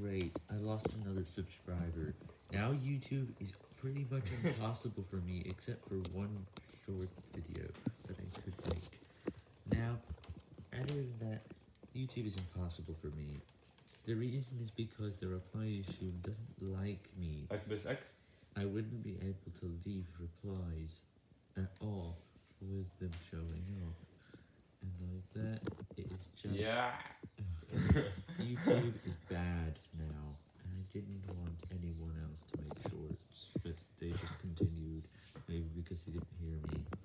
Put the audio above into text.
great, I lost another subscriber. Now YouTube is pretty much impossible for me, except for one short video that I could make. Now, other than that, YouTube is impossible for me. The reason is because the reply issue doesn't like me. X bis X? I wouldn't be able to leave replies at all with them showing up. And like that, it is just... Yeah. YouTube is didn't want anyone else to make shorts, but they just continued, maybe because he didn't hear me.